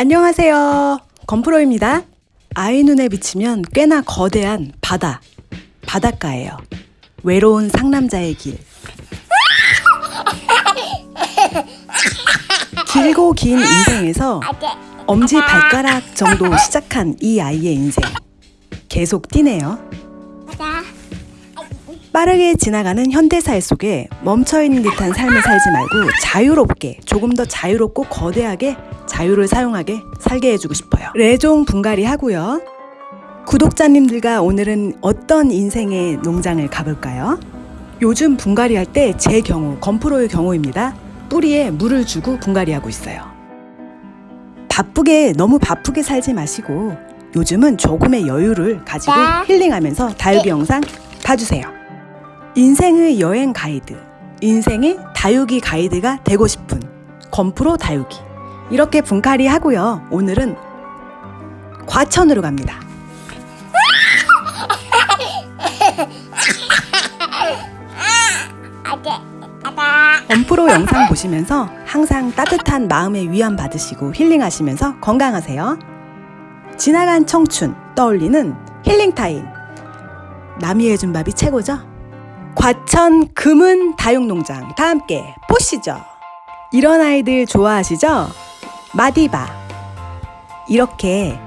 안녕하세요. 건프로입니다. 아이 눈에 비치면 꽤나 거대한 바다, 바닷가예요. 외로운 상남자의 길. 길고 긴 인생에서 엄지 발가락 정도 시작한 이 아이의 인생. 계속 뛰네요. 빠르게 지나가는 현대사회 속에 멈춰있는 듯한 삶을 살지 말고 자유롭게 조금 더 자유롭고 거대하게 자유를 사용하게 살게 해주고 싶어요. 레종 분갈이 하고요. 구독자님들과 오늘은 어떤 인생의 농장을 가볼까요? 요즘 분갈이 할 때 제 경우, 건프로의 경우입니다. 뿌리에 물을 주고 분갈이 하고 있어요. 바쁘게, 너무 바쁘게 살지 마시고 요즘은 조금의 여유를 가지고 힐링하면서 다육이 영상 봐주세요. 인생의 여행 가이드, 인생의 다육이 가이드가 되고 싶은 건프로 다육이. 이렇게 분갈이 하고요. 오늘은 과천으로 갑니다. 건프로 영상 보시면서 항상 따뜻한 마음의 위안 받으시고 힐링하시면서 건강하세요. 지나간 청춘 떠올리는 힐링 타임. 남이 해준 밥이 최고죠? 과천 금은 다육농장 다 함께 보시죠. 이런 아이들 좋아하시죠? 마디바. 이렇게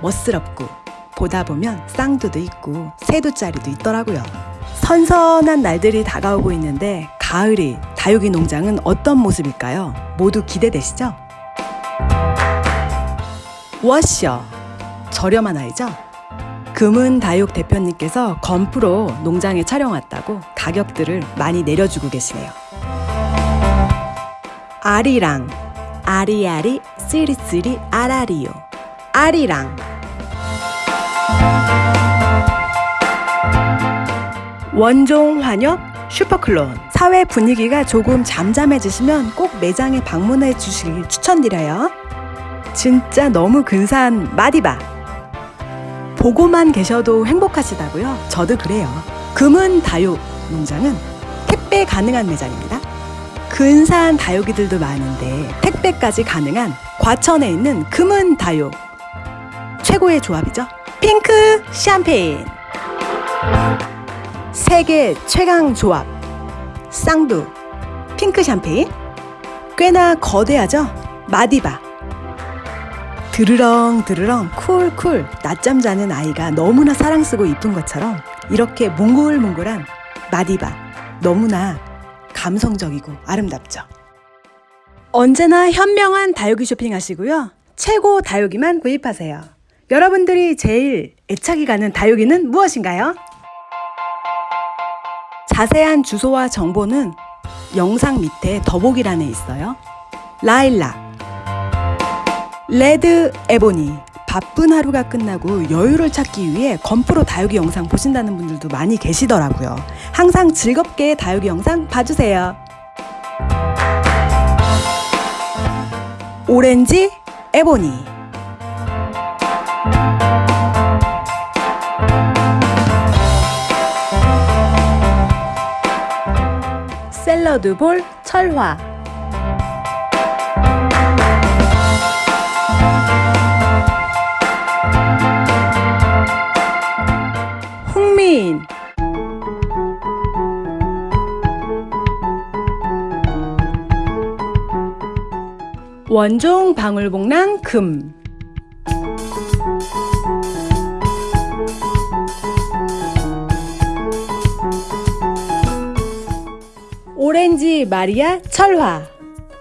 멋스럽고 보다 보면 쌍두도 있고 새두짜리도 있더라고요. 선선한 날들이 다가오고 있는데 가을이 다육이 농장은 어떤 모습일까요? 모두 기대되시죠? 워셔 저렴한 아이죠? 금은 다육 대표님께서 건프로 농장에 촬영 왔다고 가격들을 많이 내려주고 계시네요. 아리랑 아리아리 쓰리쓰리 아라리요 아리랑 원종 환엽 super clone 사회 분위기가 조금 잠잠해지시면 꼭 매장에 방문해 주시길 추천드려요. 진짜 너무 근사한 마디바 보고만 계셔도 행복하시다고요? 저도 그래요. 금은 다육 농장은 택배 가능한 매장입니다. 근사한 다육이들도 많은데 택배까지 가능한 과천에 있는 금은 다육 최고의 조합이죠. 핑크 샴페인 세계 최강 조합 쌍두 핑크 샴페인 꽤나 거대하죠. 마디바 드르렁 드르렁 쿨쿨 낮잠 자는 아이가 너무나 사랑스고 이쁜 것처럼 이렇게 몽글몽글한 마디바 너무나 감성적이고 아름답죠. 언제나 현명한 다육이 쇼핑하시고요. 최고 다육이만 구입하세요. 여러분들이 제일 애착이 가는 다육이는 무엇인가요? 자세한 주소와 정보는 영상 밑에 더보기란에 있어요. 라일락 레드 에보니 바쁜 하루가 끝나고 여유를 찾기 위해 건프로 다육이 영상 보신다는 분들도 많이 계시더라고요. 항상 즐겁게 다육이 영상 봐주세요. 오렌지 에보니 샐러드 볼 철화 원종 방울복랑 금. 오렌지 마리아 철화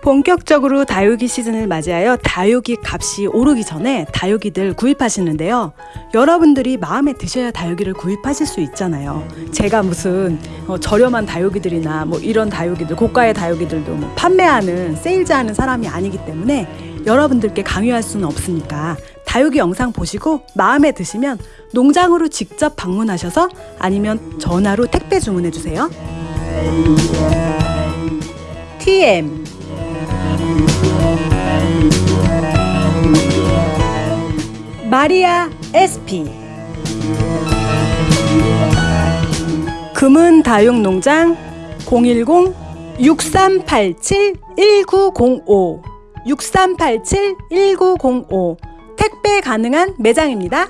본격적으로 다육이 시즌을 맞이하여 다육이 값이 오르기 전에 다육이들 구입하시는데요. 여러분들이 마음에 드셔야 다육이를 구입하실 수 있잖아요. 제가 무슨 어, 저렴한 다육이들이나 뭐 이런 다육이들, 고가의 다육이들도 뭐 판매하는, 세일즈하는 사람이 아니기 때문에 여러분들께 강요할 수는 없으니까 다육이 영상 보시고 마음에 드시면 농장으로 직접 방문하셔서 아니면 전화로 택배 주문해 주세요. TM 마리아 SP 금은 다육농장 010-6387-1905 6387-1905 택배 가능한 매장입니다.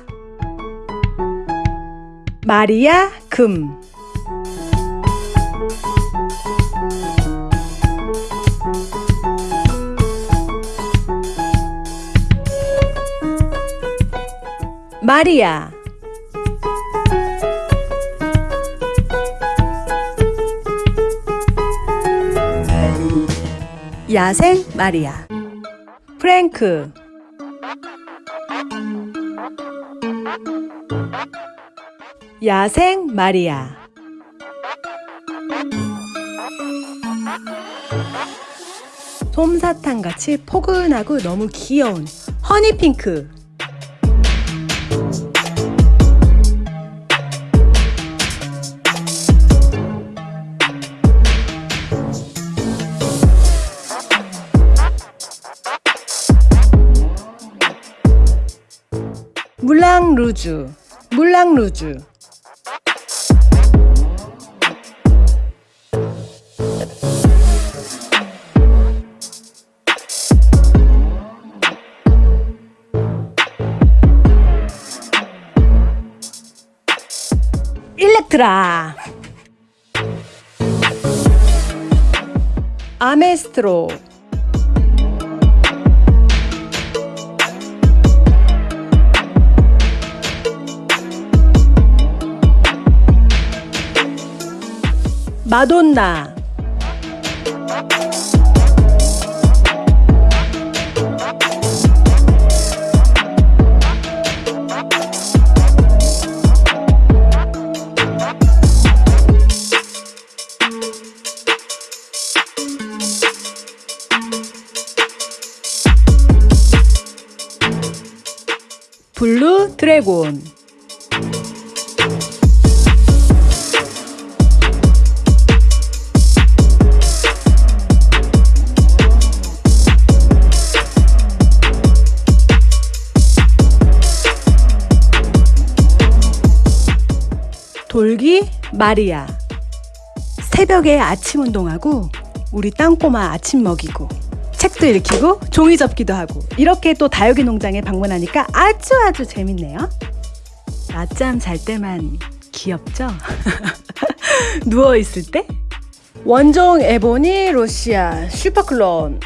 마리아 금 마리아. 야생 마리아. 프랭크. 야생 마리아. 솜사탕 같이 포근하고 너무 귀여운 허니핑크 루즈 물랑 루즈. 일렉트라. 아메스트로 마돈나 마리아 새벽에 아침 운동하고 우리 땅꼬마 아침 먹이고 책도 읽히고 종이 접기도 하고 이렇게 또 다육이 농장에 방문하니까 아주 아주 재밌네요 낮잠 잘 때만 귀엽죠? 누워 있을 때? 원종 에보니 로시아 슈퍼클론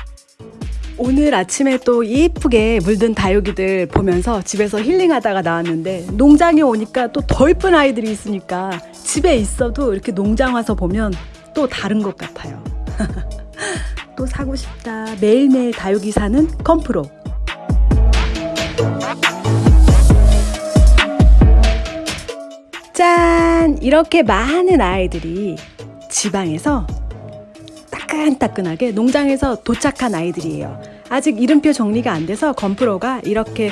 오늘 아침에 또 이쁘게 물든 다육이들 보면서 집에서 힐링하다가 나왔는데 농장에 오니까 또 더 이쁜 아이들이 있으니까 집에 있어도 이렇게 농장 와서 보면 또 다른 것 같아요. 또 사고 싶다. 매일매일 다육이 사는 컴프로. 짠! 이렇게 많은 아이들이 지방에서 따끈따끈하게 농장에서 도착한 아이들이에요. 아직 이름표 정리가 안 돼서 건프로가 이렇게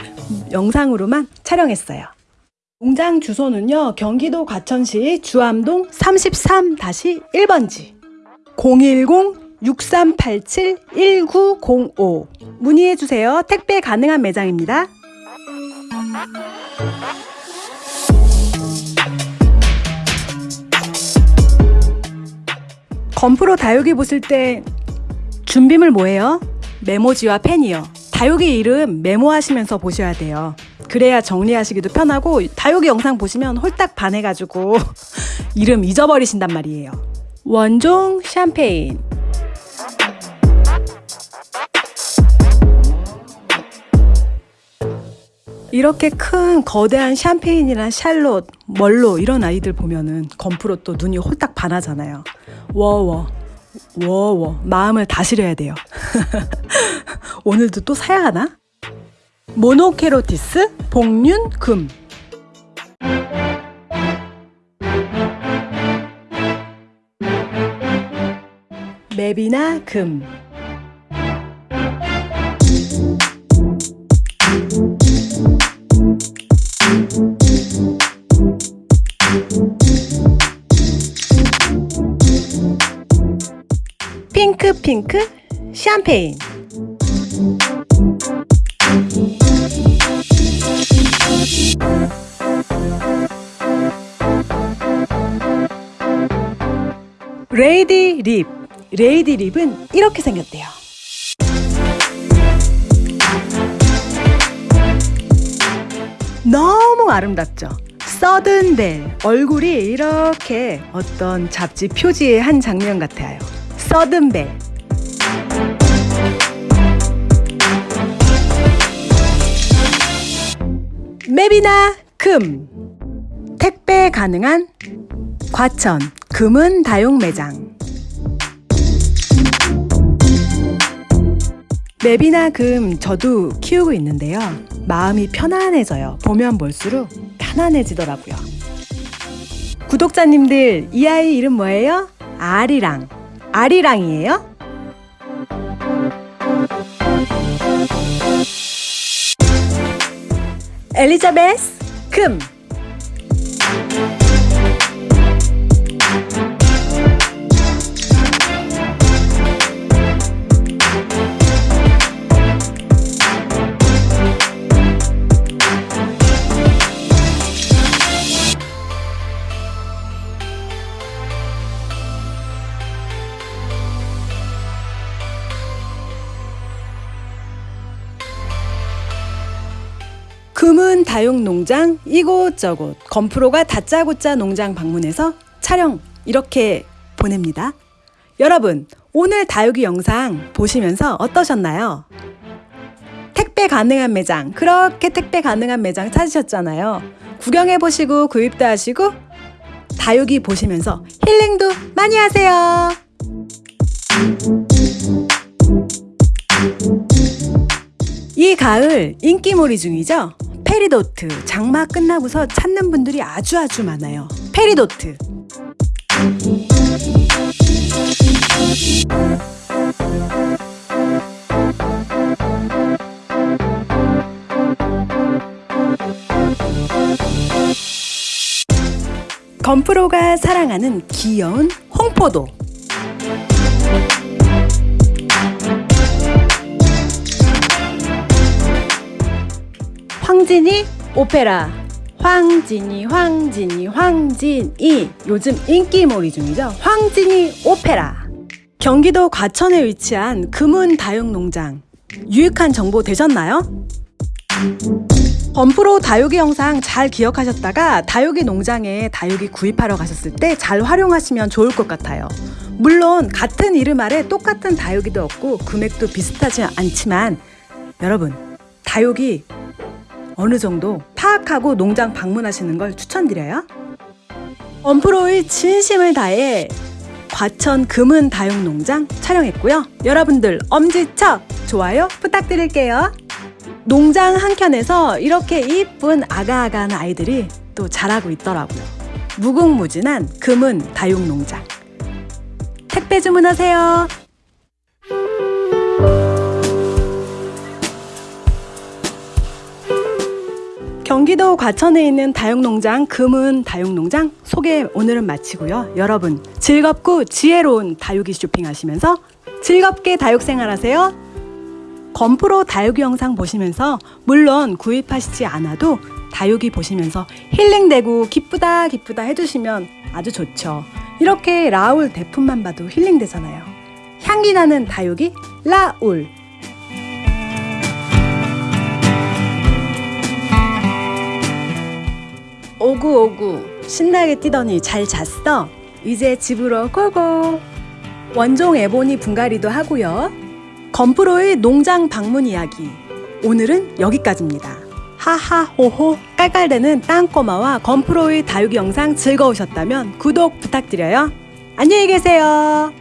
영상으로만 촬영했어요. 농장 주소는요, 경기도 과천시 주암동 33-1번지 010-6387-1905 문의해주세요. 택배 가능한 매장입니다. 건프로 다육이 보실 때 준비물 뭐예요? 메모지와 펜이요. 다육이 이름 메모하시면서 보셔야 돼요. 그래야 정리하시기도 편하고 다육이 영상 보시면 홀딱 반해가지고 이름 잊어버리신단 말이에요. 원종 샴페인 이렇게 큰 거대한 샴페인이랑 샬롯, 멀로 이런 아이들 보면은 건프로 또 눈이 홀딱 반하잖아요. 워워, 워워 마음을 다스려야 돼요. 오늘도 또 사야 하나? 모노케로티스 복륜 금. 맵이나 금. 핑크 핑크 샴페인 레이디 립. 레이디 립은 이렇게 생겼대요. 너무 아름답죠? 서든벨. 얼굴이 이렇게 어떤 잡지 표지의 한 장면 같아요. 서든벨. 맵이나 금. 택배 가능한 과천. 금은 다용 매장 맵이나 금 저도 키우고 있는데요. 마음이 편안해져요. 보면 볼수록 편안해지더라고요. 구독자님들, 이 아이 이름 뭐예요? 아리랑. 아리랑이에요? 엘리자베스 금. 금은 다육 농장 이곳저곳 건프로가 다짜고짜 농장 방문해서 촬영 이렇게 보냅니다. 여러분 오늘 다육이 영상 보시면서 어떠셨나요? 택배 가능한 매장 그렇게 택배 가능한 매장 찾으셨잖아요. 구경해 보시고 구입도 하시고 다육이 보시면서 힐링도 많이 하세요. 이 가을 인기몰이 중이죠? 페리도트. 장마 끝나고서 찾는 분들이 아주 아주 많아요. 페리도트. 건프로가 사랑하는 귀여운 청포도 황진이 오페라. 황진이 황진이 황진이. 요즘 인기몰이 중이죠. 황진이 오페라. 경기도 과천에 위치한 금은 다육농장. 유익한 정보 되셨나요? 범프로 다육이 영상 잘 기억하셨다가 다육이 농장에 다육이 구입하러 가셨을 때 잘 활용하시면 좋을 것 같아요. 물론 같은 이름 아래 똑같은 다육이도 없고 금액도 비슷하지 않지만 여러분 다육이 어느 정도 파악하고 농장 방문하시는 걸 추천드려요. 범프로의 진심을 다해 과천 금은 다육농장 촬영했고요. 여러분들 엄지척 좋아요 부탁드릴게요. 농장 한켠에서 이렇게 이쁜 아가아가한 아이들이 또 자라고 있더라고요. 무궁무진한 금은 다육농장. 택배 주문하세요. 경기도 과천에 있는 다육농장 금은 다육농장 소개 오늘은 마치고요. 여러분 즐겁고 지혜로운 다육이 쇼핑하시면서 즐겁게 다육 생활하세요. 건프로 다육이 영상 보시면서 물론 구입하시지 않아도 다육이 보시면서 힐링되고 기쁘다 기쁘다 해주시면 아주 좋죠. 이렇게 라울 대품만 봐도 힐링되잖아요. 향기 나는 다육이 라울. 오구오구 신나게 뛰더니 잘 잤어. 이제 집으로 고고. 원종 에보니 분갈이도 하고요. 건프로의 농장 방문 이야기. 오늘은 여기까지입니다. 하하호호 깔깔대는 땅꼬마와 건프로의 다육이 영상 즐거우셨다면 구독 부탁드려요. 안녕히 계세요.